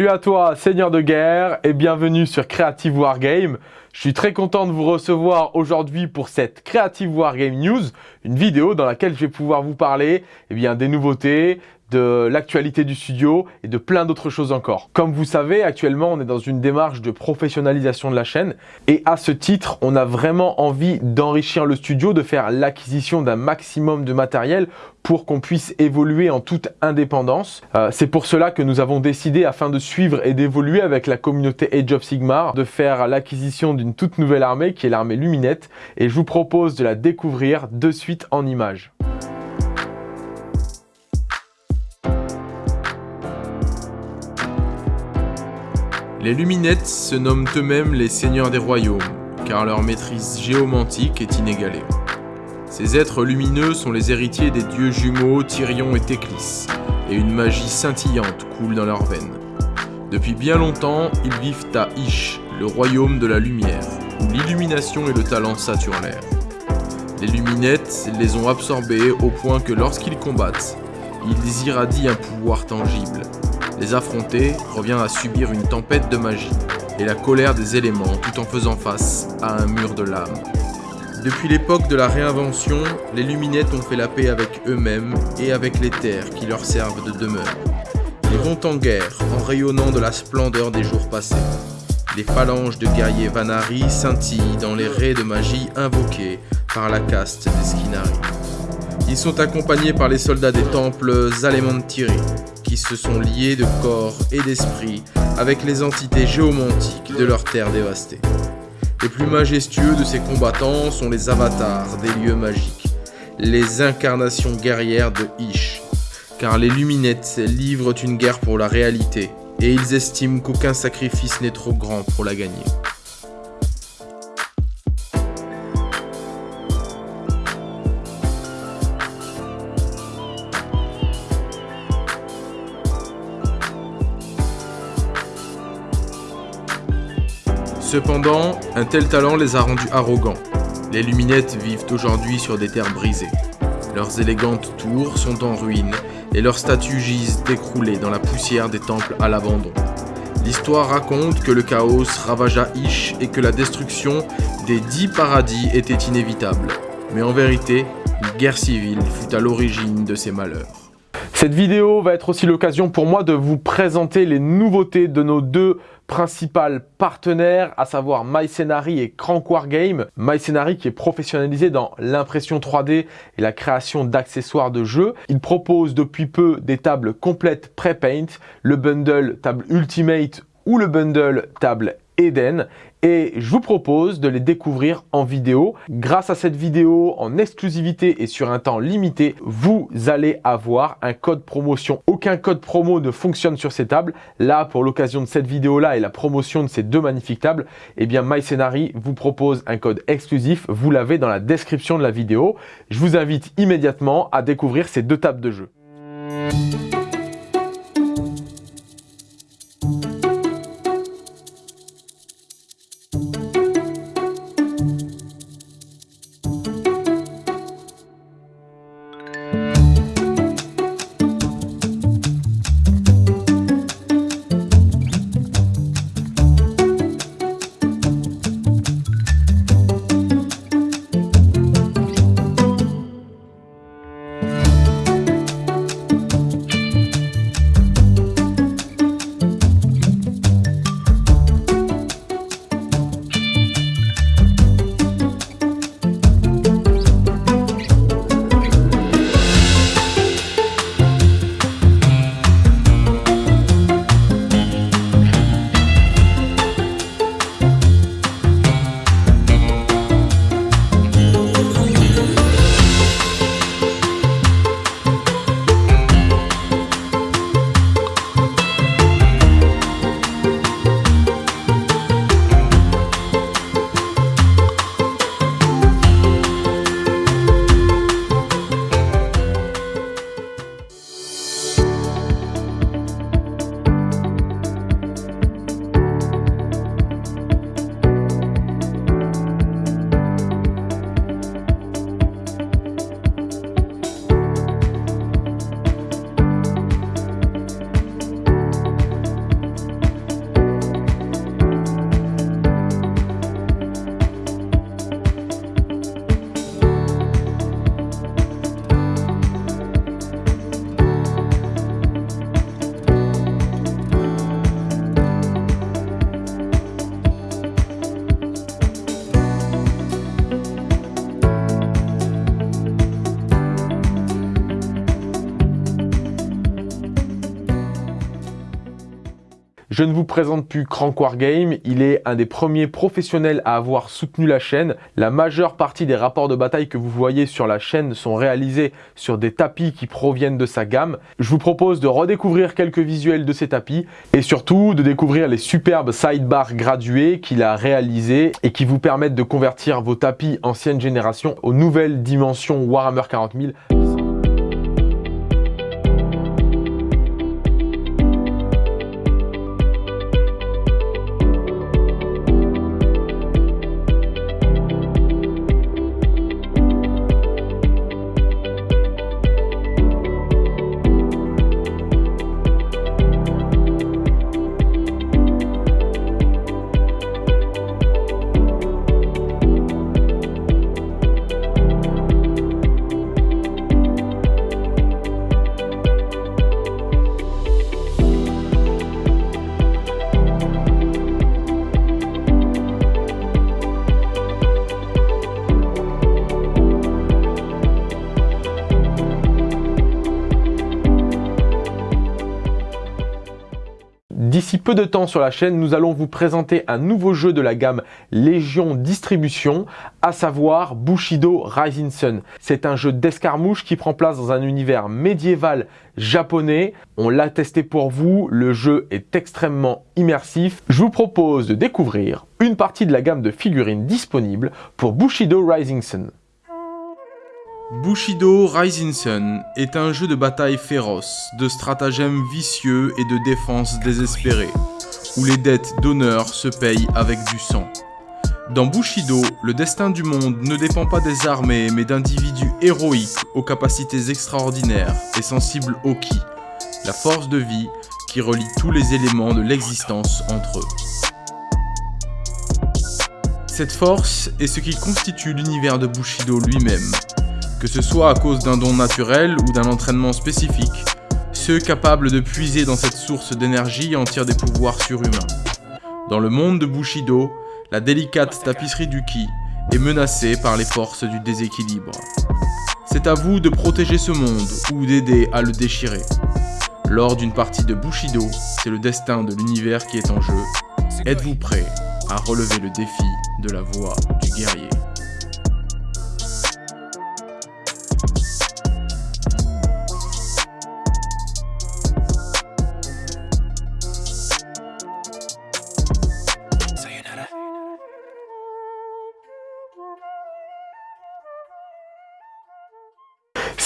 Salut à toi, Seigneur de guerre, et bienvenue sur Creative Wargame. Je suis très content de vous recevoir aujourd'hui pour cette Creative Wargame News, une vidéo dans laquelle je vais pouvoir vous parler eh bien, des nouveautés, de l'actualité du studio et de plein d'autres choses encore. Comme vous savez, actuellement, on est dans une démarche de professionnalisation de la chaîne et à ce titre, on a vraiment envie d'enrichir le studio, de faire l'acquisition d'un maximum de matériel pour qu'on puisse évoluer en toute indépendance. Euh, c'est pour cela que nous avons décidé, afin de suivre et d'évoluer avec la communauté Age of Sigmar, de faire l'acquisition d'une toute nouvelle armée qui est l'armée Luminette et je vous propose de la découvrir de suite en images. Les Luminettes se nomment eux-mêmes les seigneurs des royaumes, car leur maîtrise géomantique est inégalée. Ces êtres lumineux sont les héritiers des dieux jumeaux Tyrion et Théclis, et une magie scintillante coule dans leurs veines. Depuis bien longtemps, ils vivent à Ish, le royaume de la lumière, où l'illumination et le talent saturent Les Luminettes les ont absorbés au point que lorsqu'ils combattent, ils irradient un pouvoir tangible, les affronter revient à subir une tempête de magie et la colère des éléments tout en faisant face à un mur de lame. Depuis l'époque de la réinvention, les luminettes ont fait la paix avec eux-mêmes et avec les terres qui leur servent de demeure. Ils vont en guerre en rayonnant de la splendeur des jours passés. Les phalanges de guerriers Vanari scintillent dans les raies de magie invoquées par la caste des Skinari. Ils sont accompagnés par les soldats des temples Zalemantiri, qui se sont liés de corps et d'esprit avec les entités géomantiques de leur terre dévastée. Les plus majestueux de ces combattants sont les avatars des lieux magiques, les incarnations guerrières de Ish, car les luminettes livrent une guerre pour la réalité, et ils estiment qu'aucun sacrifice n'est trop grand pour la gagner. Cependant, un tel talent les a rendus arrogants. Les Luminettes vivent aujourd'hui sur des terres brisées. Leurs élégantes tours sont en ruine et leurs statues gisent décroulées dans la poussière des temples à l'abandon. L'histoire raconte que le chaos ravagea Ish et que la destruction des dix paradis était inévitable. Mais en vérité, une guerre civile fut à l'origine de ces malheurs. Cette vidéo va être aussi l'occasion pour moi de vous présenter les nouveautés de nos deux principal partenaires, à savoir MyScenary et Crank Wargame. MyScenary qui est professionnalisé dans l'impression 3D et la création d'accessoires de jeux. Il propose depuis peu des tables complètes pré-paint, le bundle table Ultimate ou le bundle table Eden et je vous propose de les découvrir en vidéo. Grâce à cette vidéo en exclusivité et sur un temps limité, vous allez avoir un code promotion. Aucun code promo ne fonctionne sur ces tables. Là, pour l'occasion de cette vidéo-là et la promotion de ces deux magnifiques tables, eh bien MyScenary vous propose un code exclusif. Vous l'avez dans la description de la vidéo. Je vous invite immédiatement à découvrir ces deux tables de jeu. Je ne vous présente plus Crank Wargame, il est un des premiers professionnels à avoir soutenu la chaîne. La majeure partie des rapports de bataille que vous voyez sur la chaîne sont réalisés sur des tapis qui proviennent de sa gamme. Je vous propose de redécouvrir quelques visuels de ces tapis et surtout de découvrir les superbes sidebars gradués qu'il a réalisés et qui vous permettent de convertir vos tapis ancienne génération aux nouvelles dimensions Warhammer 40 000 peu de temps sur la chaîne, nous allons vous présenter un nouveau jeu de la gamme Légion Distribution, à savoir Bushido Rising Sun. C'est un jeu d'escarmouche qui prend place dans un univers médiéval japonais. On l'a testé pour vous, le jeu est extrêmement immersif. Je vous propose de découvrir une partie de la gamme de figurines disponibles pour Bushido Rising Sun. Bushido Rising Sun est un jeu de bataille féroce, de stratagèmes vicieux et de défense désespérée, où les dettes d'honneur se payent avec du sang. Dans Bushido, le destin du monde ne dépend pas des armées, mais d'individus héroïques aux capacités extraordinaires et sensibles au ki, la force de vie qui relie tous les éléments de l'existence entre eux. Cette force est ce qui constitue l'univers de Bushido lui-même, que ce soit à cause d'un don naturel ou d'un entraînement spécifique, ceux capables de puiser dans cette source d'énergie en tirent des pouvoirs surhumains. Dans le monde de Bushido, la délicate tapisserie du Ki est menacée par les forces du déséquilibre. C'est à vous de protéger ce monde ou d'aider à le déchirer. Lors d'une partie de Bushido, c'est le destin de l'univers qui est en jeu. Êtes-vous prêt à relever le défi de la voix du guerrier?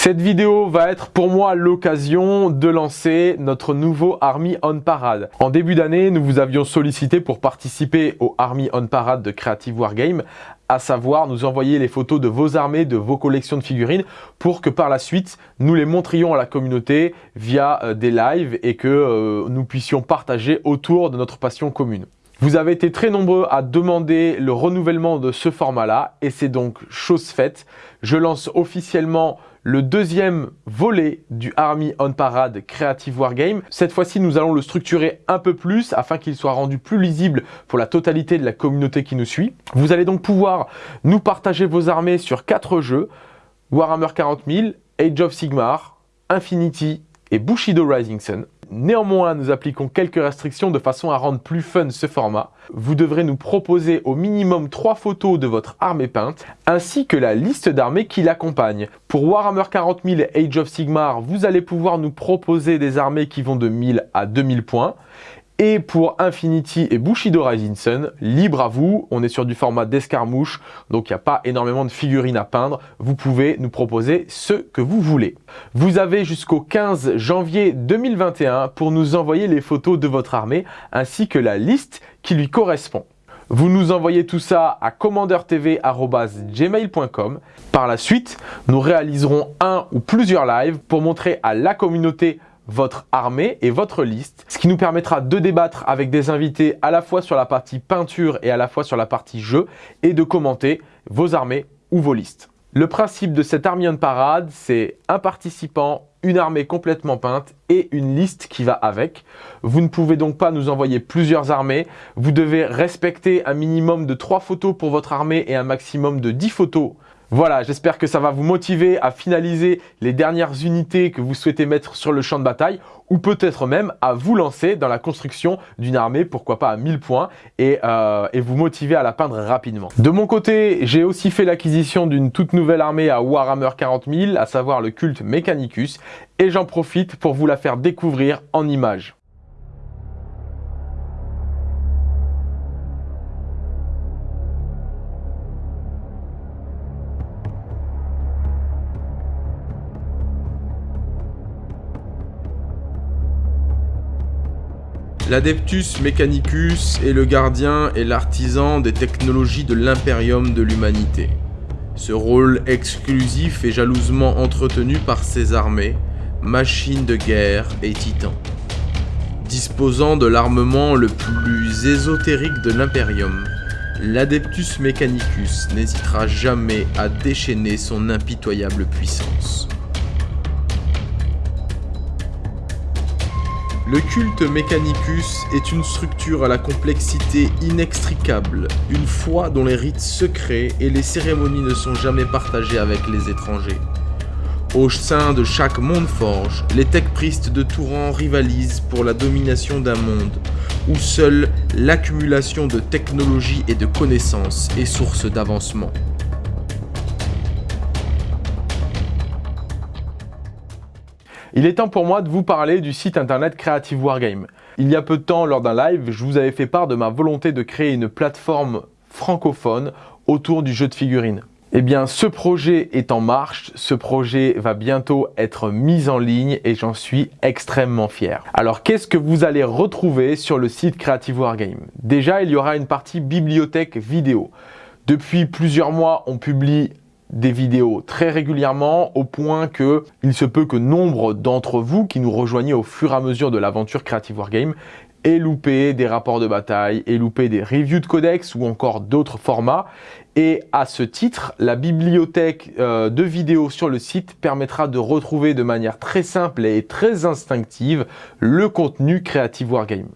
Cette vidéo va être pour moi l'occasion de lancer notre nouveau Army on Parade. En début d'année, nous vous avions sollicité pour participer au Army on Parade de Creative Wargame, à savoir nous envoyer les photos de vos armées, de vos collections de figurines, pour que par la suite, nous les montrions à la communauté via euh, des lives et que euh, nous puissions partager autour de notre passion commune. Vous avez été très nombreux à demander le renouvellement de ce format-là et c'est donc chose faite. Je lance officiellement le deuxième volet du Army on Parade Creative Wargame. Cette fois-ci, nous allons le structurer un peu plus afin qu'il soit rendu plus lisible pour la totalité de la communauté qui nous suit. Vous allez donc pouvoir nous partager vos armées sur quatre jeux, Warhammer 40 000, Age of Sigmar, Infinity et Bushido Rising Sun. Néanmoins, nous appliquons quelques restrictions de façon à rendre plus fun ce format. Vous devrez nous proposer au minimum 3 photos de votre armée peinte, ainsi que la liste d'armées qui l'accompagne. Pour Warhammer 40 000 et Age of Sigmar, vous allez pouvoir nous proposer des armées qui vont de 1000 à 2000 points. Et pour Infinity et Bushido Rising Sun, libre à vous, on est sur du format d'escarmouche, donc il n'y a pas énormément de figurines à peindre. Vous pouvez nous proposer ce que vous voulez. Vous avez jusqu'au 15 janvier 2021 pour nous envoyer les photos de votre armée, ainsi que la liste qui lui correspond. Vous nous envoyez tout ça à commandeurtv.gmail.com. Par la suite, nous réaliserons un ou plusieurs lives pour montrer à la communauté votre armée et votre liste, ce qui nous permettra de débattre avec des invités à la fois sur la partie peinture et à la fois sur la partie jeu et de commenter vos armées ou vos listes. Le principe de cette Army on Parade, c'est un participant, une armée complètement peinte et une liste qui va avec. Vous ne pouvez donc pas nous envoyer plusieurs armées. Vous devez respecter un minimum de 3 photos pour votre armée et un maximum de 10 photos Voilà, j'espère que ça va vous motiver à finaliser les dernières unités que vous souhaitez mettre sur le champ de bataille ou peut-être même à vous lancer dans la construction d'une armée, pourquoi pas à 1000 points, et, euh, et vous motiver à la peindre rapidement. De mon côté, j'ai aussi fait l'acquisition d'une toute nouvelle armée à Warhammer 40 000, à savoir le culte Mechanicus, et j'en profite pour vous la faire découvrir en images. L'Adeptus Mechanicus est le gardien et l'artisan des technologies de l'impérium de l'humanité. Ce rôle exclusif est jalousement entretenu par ses armées, machines de guerre et titans. Disposant de l'armement le plus ésotérique de l'impérium, l'Adeptus Mechanicus n'hésitera jamais à déchaîner son impitoyable puissance. Le culte Mechanicus est une structure à la complexité inextricable, une foi dont les rites secrets et les cérémonies ne sont jamais partagés avec les étrangers. Au sein de chaque monde forge, les techpristes de tout rang rivalisent pour la domination d'un monde où seule l'accumulation de technologie et de connaissances est source d'avancement. Il est temps pour moi de vous parler du site internet Creative Wargame. Il y a peu de temps, lors d'un live, je vous avais fait part de ma volonté de créer une plateforme francophone autour du jeu de figurines. Eh bien, ce projet est en marche, ce projet va bientôt être mis en ligne et j'en suis extrêmement fier. Alors, qu'est-ce que vous allez retrouver sur le site Creative Wargame? Déjà, il y aura une partie bibliothèque vidéo. Depuis plusieurs mois, on publie des vidéos très régulièrement au point que il se peut que nombre d'entre vous qui nous rejoignez au fur et à mesure de l'aventure Creative Wargame aient loupé des rapports de bataille, aient loupé des reviews de codex ou encore d'autres formats. Et à ce titre, la bibliothèque euh, de vidéos sur le site permettra de retrouver de manière très simple et très instinctive le contenu Creative Wargame.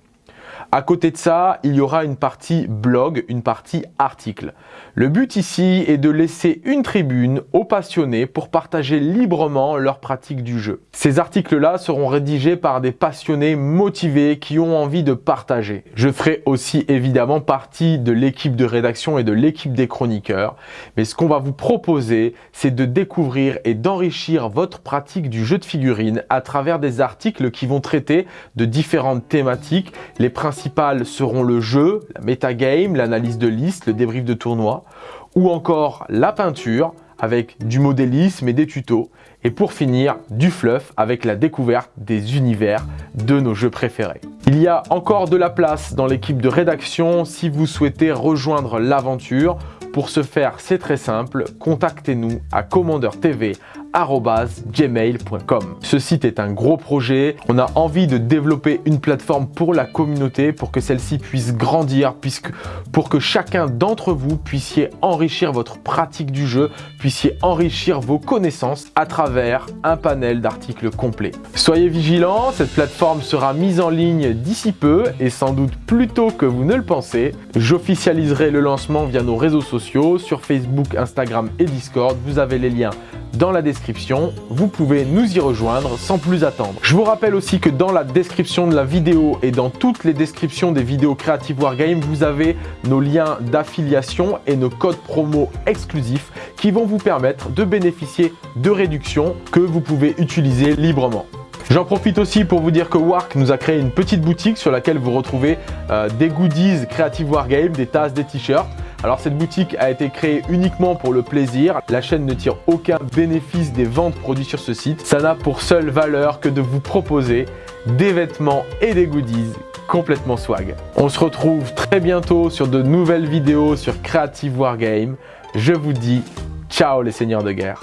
À côté de ça, il y aura une partie blog, une partie article. Le but ici est de laisser une tribune aux passionnés pour partager librement leur pratique du jeu. Ces articles-là seront rédigés par des passionnés motivés qui ont envie de partager. Je ferai aussi évidemment partie de l'équipe de rédaction et de l'équipe des chroniqueurs, mais ce qu'on va vous proposer, c'est de découvrir et d'enrichir votre pratique du jeu de figurines à travers des articles qui vont traiter de différentes thématiques. Les principales seront le jeu, la metagame, l'analyse de liste, le débrief de tournoi, ou encore la peinture avec du modélisme et des tutos. Et pour finir, du fluff avec la découverte des univers de nos jeux préférés. Il y a encore de la place dans l'équipe de rédaction si vous souhaitez rejoindre l'aventure. Pour ce faire, c'est très simple, contactez-nous à TV gmail.com. Ce site est un gros projet. On a envie de développer une plateforme pour la communauté pour que celle-ci puisse grandir, puisque pour que chacun d'entre vous puissiez enrichir votre pratique du jeu, puissiez enrichir vos connaissances à travers un panel d'articles complets. Soyez vigilants, cette plateforme sera mise en ligne d'ici peu et sans doute plus tôt que vous ne le pensez. J'officialiserai le lancement via nos réseaux sur Facebook, Instagram et Discord. Vous avez les liens dans la description. Vous pouvez nous y rejoindre sans plus attendre. Je vous rappelle aussi que dans la description de la vidéo et dans toutes les descriptions des vidéos Creative Wargame, vous avez nos liens d'affiliation et nos codes promo exclusifs qui vont vous permettre de bénéficier de réductions que vous pouvez utiliser librement. J'en profite aussi pour vous dire que Wark nous a créé une petite boutique sur laquelle vous retrouvez euh, des goodies Creative Wargame, des tasses, des t-shirts. Alors cette boutique a été créée uniquement pour le plaisir. La chaîne ne tire aucun bénéfice des ventes produites sur ce site. Ça n'a pour seule valeur que de vous proposer des vêtements et des goodies complètement swag. On se retrouve très bientôt sur de nouvelles vidéos sur Creative Wargame. Je vous dis ciao les seigneurs de guerre.